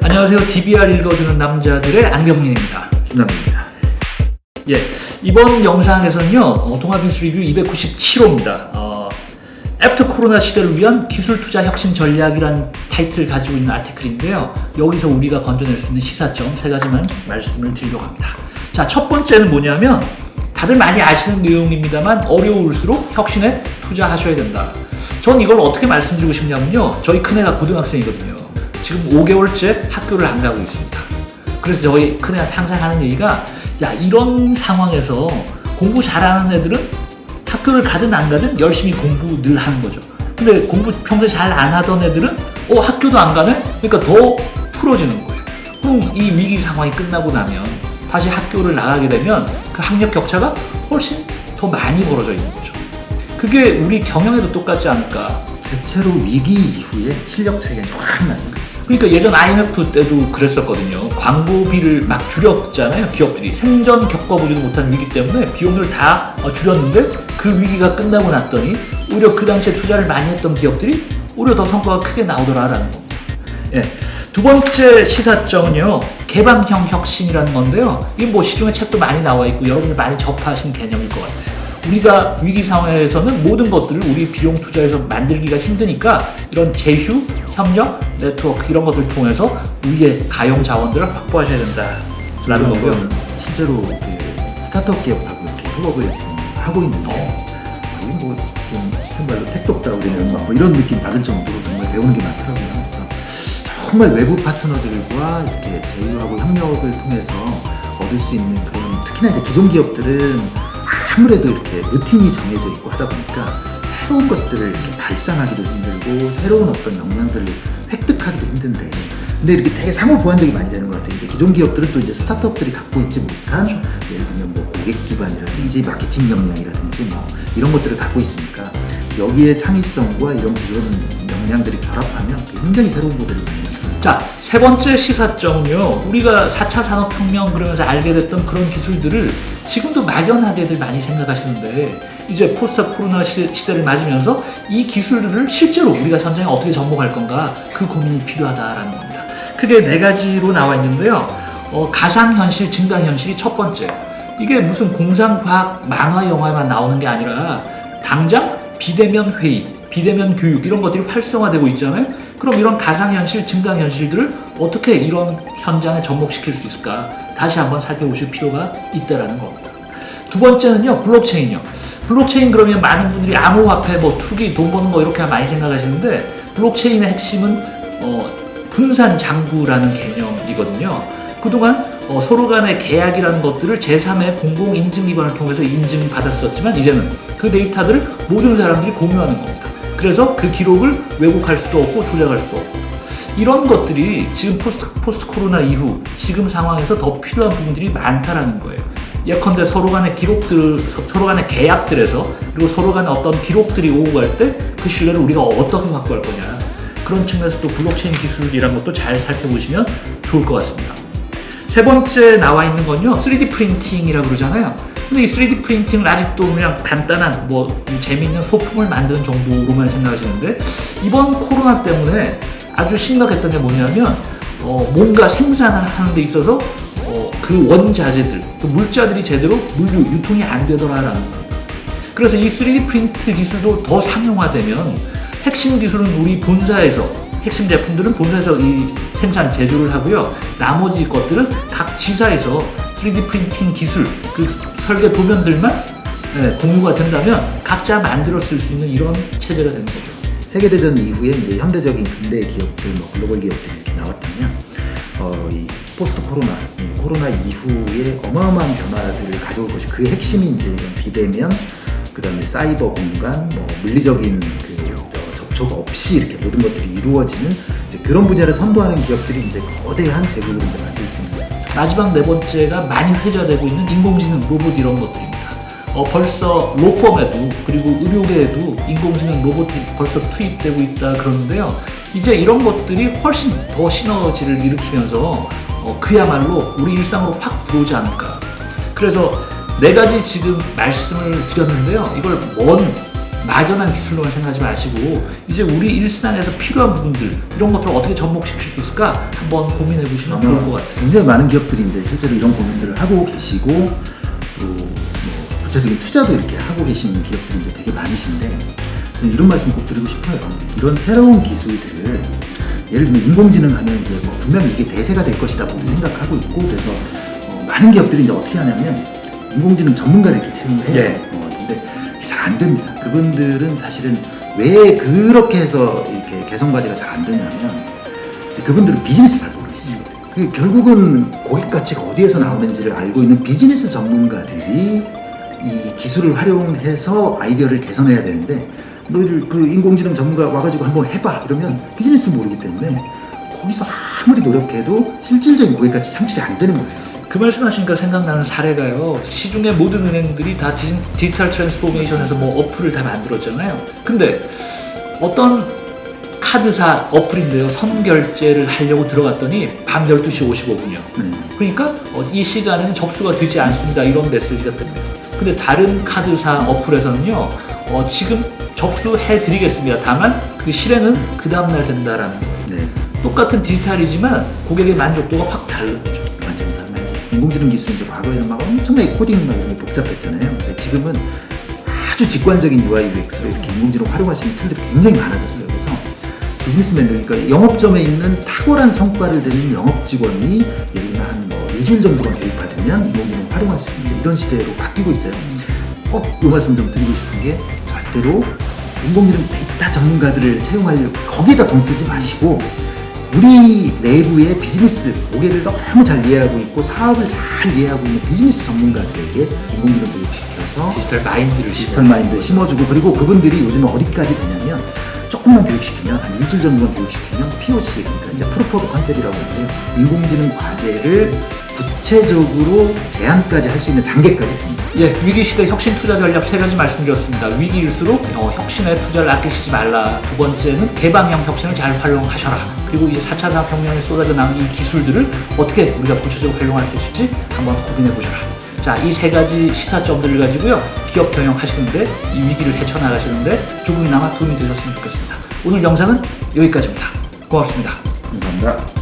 안녕하세요. DBR 읽어주는 남자들의 안경민입니다. 김남입니다. 예, 이번 영상에서는요, 어, 동아 비즈니스 리뷰 297호입니다. 어, after 코로나 시대를 위한 기술 투자 혁신 전략이란 타이틀을 가지고 있는 article인데요. 여기서 우리가 건져낼 수 있는 시사점 세 가지만 말씀을 드리려고 합니다. 자, 첫 번째는 뭐냐면, 다들 많이 아시는 내용입니다만 어려울수록 혁신에 투자하셔야 된다. 전 이걸 어떻게 말씀드리고 싶냐면요. 저희 큰애가 고등학생이거든요. 지금 5개월째 학교를 안 가고 있습니다. 그래서 저희 큰애한테 항상 하는 얘기가 야 이런 상황에서 공부 잘하는 애들은 학교를 가든 안 가든 열심히 공부 늘 하는 거죠. 근데 공부 평소에 잘 안 하던 애들은 어 학교도 안 가네? 그러니까 더 풀어지는 거예요. 그럼 이 위기 상황이 끝나고 나면 다시 학교를 나가게 되면 그 학력 격차가 훨씬 더 많이 벌어져 있는 거죠. 그게 우리 경영에도 똑같지 않을까. 대체로 위기 이후에 실력 차이가 확 나는 거예요. 그러니까 예전 IMF 때도 그랬었거든요. 광고비를 막 줄였잖아요. 기업들이 생전 겪어보지도 못한 위기 때문에 비용을 다 어, 줄였는데 그 위기가 끝나고 났더니 오히려 그 당시에 투자를 많이 했던 기업들이 오히려 더 성과가 크게 나오더라라는 겁니다. 예. 두 번째 시사점은요. 개방형 혁신이라는 건데요. 이게 뭐 시중에 책도 많이 나와 있고 여러분들 많이 접하신 개념일 것 같아요. 우리가 위기 상황에서는 모든 것들을 우리 비용 투자해서 만들기가 힘드니까 이런 제휴, 협력, 네트워크 이런 것들을 통해서 우리의 가용 자원들을 확보하셔야 된다라는 거고요. 실제로 스타트업 기업하고 이렇게 협업을 하고 있는데 어. 시청발로 택도 없다 우리는 막 뭐 이런 느낌 받을 정도로 정말 배우는 게 많더라고요. 그래서 정말 외부 파트너들과 이렇게 제휴하고 협력을 통해서 얻을 수 있는 그런 특히나 이제 기존 기업들은 아무래도 이렇게 루틴이 정해져 있고 하다 보니까 새로운 것들을 이렇게 발산하기도 힘들고 새로운 어떤 역량들을 획득하기도 힘든데 근데 이렇게 되게 상호 보완적이 많이 되는 것 같아요. 이제 기존 기업들은 또 이제 스타트업들이 갖고 있지 못한 예를 들면 뭐 고객 기반이라든지 마케팅 역량이라든지 뭐 이런 것들을 갖고 있으니까 여기에 창의성과 이런 기존 역량들이 결합하면 굉장히 새로운 만드는 거죠. 자, 세 번째 시사점은요. 우리가 4차 산업혁명 그러면서 알게 됐던 그런 기술들을 지금도 막연하게들 많이 생각하시는데 이제 포스트 코로나 시, 시대를 맞으면서 이 기술들을 실제로 우리가 현장에 어떻게 접목할 건가 그 고민이 필요하다라는 겁니다. 크게 네 가지로 나와 있는데요. 어, 가상현실, 증강현실이 첫 번째. 이게 무슨 공상과학 만화 영화에만 나오는 게 아니라 당장 비대면 회의, 비대면 교육 이런 것들이 활성화되고 있잖아요. 그럼 이런 가상현실, 증강현실들을 어떻게 이런 현장에 접목시킬 수 있을까? 다시 한번 살펴보실 필요가 있다라는 겁니다. 두 번째는요, 블록체인이요. 블록체인 그러면 많은 분들이 암호화폐, 뭐 투기, 돈 버는 거 이렇게 많이 생각하시는데 블록체인의 핵심은 어, 분산 장부라는 개념이거든요. 그동안 어, 서로 간의 계약이라는 것들을 제3의 공공 인증 기관을 통해서 인증받았었지만 이제는 그 데이터들을 모든 사람들이 공유하는 겁니다. 그래서 그 기록을 왜곡할 수도 없고 조작할 수도 없고 이런 것들이 지금 post, post 코로나 이후 지금 상황에서 더 필요한 부분들이 많다라는 거예요. 예컨대 서로 간의 기록들, 서- 서로 간의 계약들에서 그리고 서로 간의 어떤 기록들이 오고 갈 때 그 신뢰를 우리가 어떻게 확보할 거냐. 그런 측면에서 또 블록체인 기술이라는 것도 잘 살펴보시면 좋을 것 같습니다. 세 번째 나와 있는 건요 3D 프린팅이라고 그러잖아요 근데 이 3D 프린팅을 아직도 그냥 간단한 뭐 재미있는 소품을 만드는 정도로만 생각하시는데 이번 코로나 때문에 아주 심각했던 게 뭐냐면 어, 뭔가 생산을 하는 데 있어서 어, 그 원자재들 그 물자들이 제대로 물류 유통이 안 되더라라는 겁니다 그래서 이 3D 프린트 기술도 더 상용화되면 핵심 기술은 우리 본사에서 핵심 제품들은 본사에서 이 생산 제조를 하고요. 나머지 것들은 각 지사에서 3D 프린팅 기술 그 설계 도면들만 예, 공유가 된다면 각자 만들어 쓸 수 있는 이런 체제가 되는 거죠. 세계대전 이후에 이제 현대적인 근대 기업들, 뭐 글로벌 기업들이 이렇게 나왔다면, 어, 이 포스트 코로나, 이 코로나 이후에 어마어마한 변화들을 가져올 것이 그 핵심이 이제 이런 비대면, 그 다음에 사이버 공간, 뭐 물리적인 그 어, 접촉 없이 이렇게 모든 것들이 이루어지는 그런 분야를 선도하는 기업들이 이제 거대한 이제 만들. 마지막 네 번째가 많이 회자되고 있는 인공지능 로봇 이런 것들입니다. 어, 벌써 로펌에도 그리고 의료계에도 인공지능 로봇이 벌써 투입되고 있다 그러는데요. 이제 이런 것들이 훨씬 더 시너지를 일으키면서 어, 그야말로 우리 일상으로 확 들어오지 않을까. 그래서 네 가지 지금 말씀을 드렸는데요. 이걸 뭔 막연한 기술로만 생각하지 마시고 이제 우리 일상에서 필요한 부분들 이런 것들을 어떻게 접목시킬 수 있을까 한번 고민해 보시면 좋을 것 같아요. 굉장히 많은 기업들이 이제 실제로 이런 고민들을 하고 계시고 또 뭐 구체적인 투자도 이렇게 하고 계시는 기업들이 이제 되게 많으신데 저는 이런 말씀 꼭 드리고 싶어요. 이런 새로운 기술들을 예를 들면 인공지능 하면 이제 뭐 분명히 이게 대세가 될 것이다 모두 생각하고 있고 그래서 어, 많은 기업들이 이제 어떻게 하냐면 인공지능 전문가를 이렇게 채용을 해요. 예. 잘 안 됩니다. 그분들은 사실은 왜 그렇게 해서 이렇게 개성 과제가 잘 안 되냐면 그분들은 비즈니스 잘 모르시죠. 그 결국은 고객 가치가 어디에서 나오는지를 알고 있는 비즈니스 전문가들이 이 기술을 활용해서 아이디어를 개선해야 되는데 너희들 그 인공지능 전문가 와가지고 한번 해봐 이러면 비즈니스 모르기 때문에 거기서 아무리 노력해도 실질적인 고객 가치 창출이 안 되는 거예요. 그 말씀하시니까 생각나는 사례가요. 시중의 모든 은행들이 다 디, digital transformation에서 뭐 어플을 다 만들었잖아요. 근데 어떤 카드사 어플인데요. 선결제를 하려고 들어갔더니 밤 12시 55분이요. 네. 그러니까 어, 이 시간에는 접수가 되지 않습니다. 이런 메시지가 뜹니다. 근데 다른 카드사 어플에서는요. 어, 지금 접수해 드리겠습니다. 다만 그 실행은 그 다음날 된다라는 거예요. 네. 똑같은 디지털이지만 고객의 만족도가 확. 맞습니다. 인공지능 기술이 이제 과거에는 막 엄청나게 코딩 막 이런 게 복잡했잖아요. 지금은 아주 직관적인 UI UX로 이렇게 인공지능 활용하시는 tool들이 굉장히 많아졌어요. 그래서 비즈니스맨들, 그러니까 영업점에 있는 탁월한 성과를 내는 영업 직원이 예를 들면 한 뭐 일주일 정도만 교육받으면 인공지능 활용할 수 있는 이런 시대로 바뀌고 있어요. 꼭 이 말씀 좀 드리고 싶은 게 절대로 인공지능 데이터 전문가들을 채용하려고 거기에다 돈 쓰지 마시고 우리 내부의 비즈니스 고객을 너무 잘 이해하고 있고 사업을 잘 이해하고 있는 비즈니스 전문가들에게 인공지능 교육시켜서 디지털 마인드를 디지털 마인드 심어주고 그리고 그분들이 요즘은 어디까지 되냐면 조금만 교육시키면 한 일주일 정도만 교육시키면 POC 그러니까 이제 proof of concept이라고 하는데 인공지능 과제를 구체적으로 제안까지 할 수 있는 단계까지 됩니다. 예, 위기 시대 혁신 투자 전략 세 가지 말씀드렸습니다. 위기일수록 어, 혁신에 투자를 아끼시지 말라. 두 번째는 개방형 혁신을 잘 활용하셔라. 그리고 이제 4차 산업혁명에 쏟아져 나온 이 기술들을 어떻게 우리가 구체적으로 활용할 수 있을지 한번 고민해 보셔라. 자, 이 세 가지 시사점들을 가지고요. 기업 경영하시는데 이 위기를 헤쳐나가시는데 조금이나마 도움이 되셨으면 좋겠습니다. 오늘 영상은 여기까지입니다. 고맙습니다. 감사합니다.